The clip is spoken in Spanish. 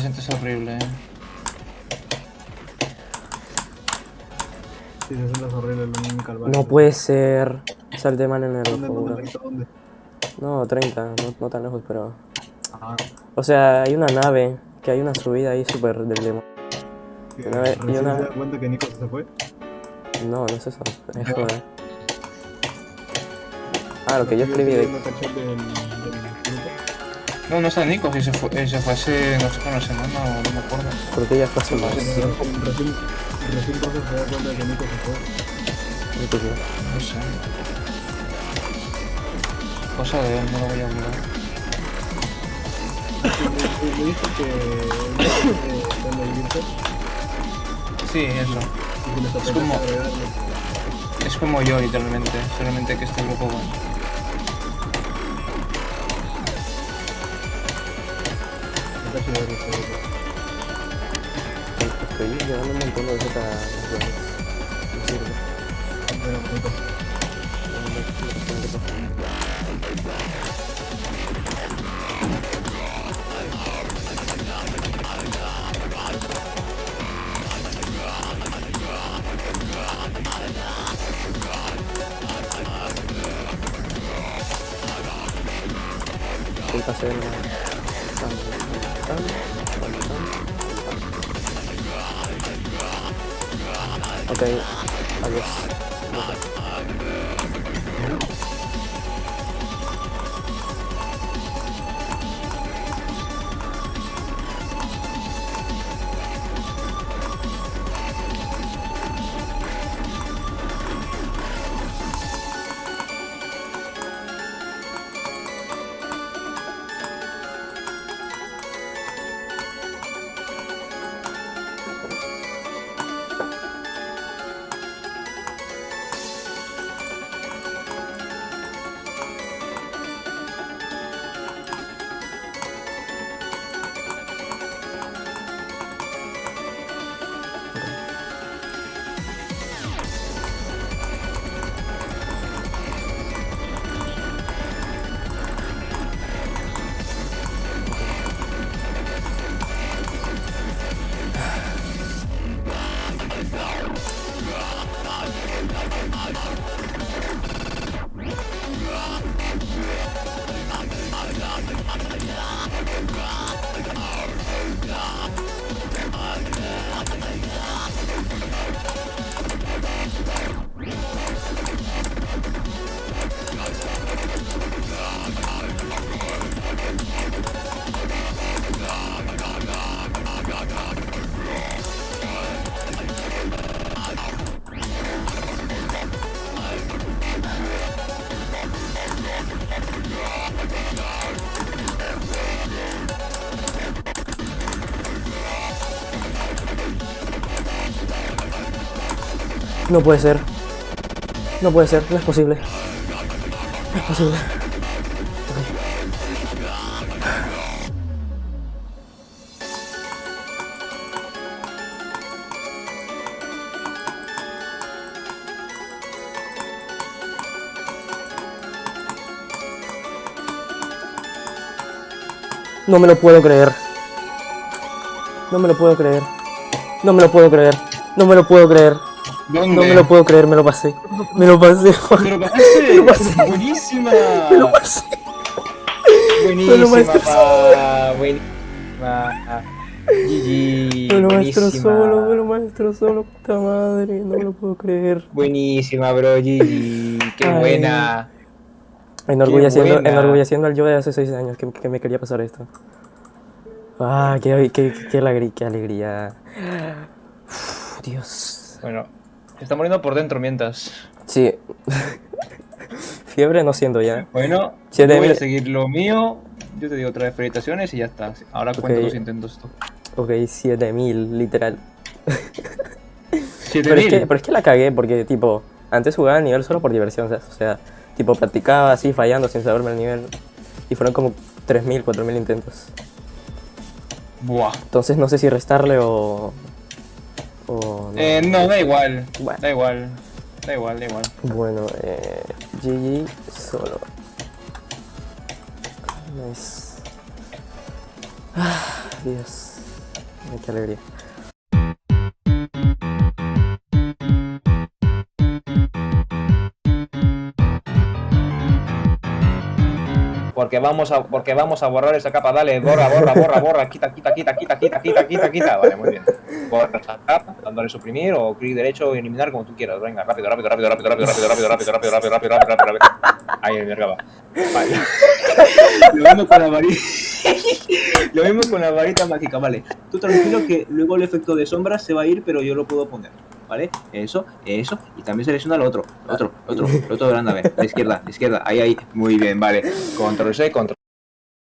siente es horrible, eh. Sí, 60 es horrible, lo único calvario. No puede ser. Salte mal en el ¿Dónde, ojo, dónde? No, 30, no, no tan lejos, pero... Ah, O sea, hay una nave, que hay una subida ahí súper del demo. que Una vez- y recién una- se da cuenta que Nico se fue. No, no es eso, es No. joder. Ah, lo que yo escribí de... No, no está Nico, si se fue, eh, se fue hace, no sé, una semana o no me acuerdo. Creo que ya fue hace más. Recién, recién, recién Coso se da cuenta de que Nico se fue. Creo que sí. No sé. Cosa de él, no lo voy a olvidar. Me, dijo que Sí, eso. que como-. Es como yo, literalmente. Solamente que este grupo, bueno. Este grupo. Estoy llevando un montón de. No sirve. Bueno, hacer Ok, adiós. No puede ser. No puede ser, no es posible. No es posible. No me lo puedo creer. No me lo puedo creer. No me lo puedo creer. No me lo puedo creer. ¿Dónde? No me lo puedo creer, me lo pasé. Me lo pasé. ¿Me lo pasaste? lo pasé. Buenísima. Me lo pasé. Buenísima, pa. Buenísima. GG. Me lo maestro buenísima. solo, me lo maestro solo, puta madre. No me lo puedo creer. Buenísima, bro. GG. Qué Ay. buena. Enorgulleciendo, al yo de hace 6 años que, que me quería pasar esto. Ah, qué, qué, qué, alegría, qué alegría. Uf, Dios. Bueno, se está muriendo por dentro mientras. Sí. Fiebre no siento ya. Bueno, yo voy a seguir lo mío. Yo te digo otra vez felicitaciones y ya está. Ahora cuento Ok. los intentos. Ok, 7000, literal. 7000. Pero es, que, pero es que la cagué porque, tipo, antes jugaba el nivel solo por diversión, ¿sabes? O sea, tipo, practicaba así, fallando sin saberme el nivel. Y fueron como 3000, 4000 intentos. Buah. Entonces no sé si restarle o. o no. Eh, no, da igual. Bueno. Da igual. Da igual, da igual. Bueno, eh. GG solo. Nice. Dios. Ay, qué alegría. Porque vamos a, porque vamos a borrar esa capa, dale, borra, borra, borra, borra, quita, quita, quita, quita, quita, quita, quita, quita. Vale, muy bien. Borra esa capa, dándole suprimir o clic derecho, eliminar como tú quieras. Venga, rápido, rápido, rápido, rápido, rápido, rápido, rápido, rápido, rápido, rápido, rápido, rápido, rápido, rápido. Ahí me acaba. Vale. Lo mismo con la varita. Lo mismo con la varita mágica, vale. Tú tranquilo que luego el efecto de sombra se va a ir, pero yo lo puedo poner. ¿Vale? Eso, eso. Y también selecciona lo otro. Otro, otro, lo otro de la. La izquierda, la izquierda. Ahí, ahí. Muy bien, vale. Control C, control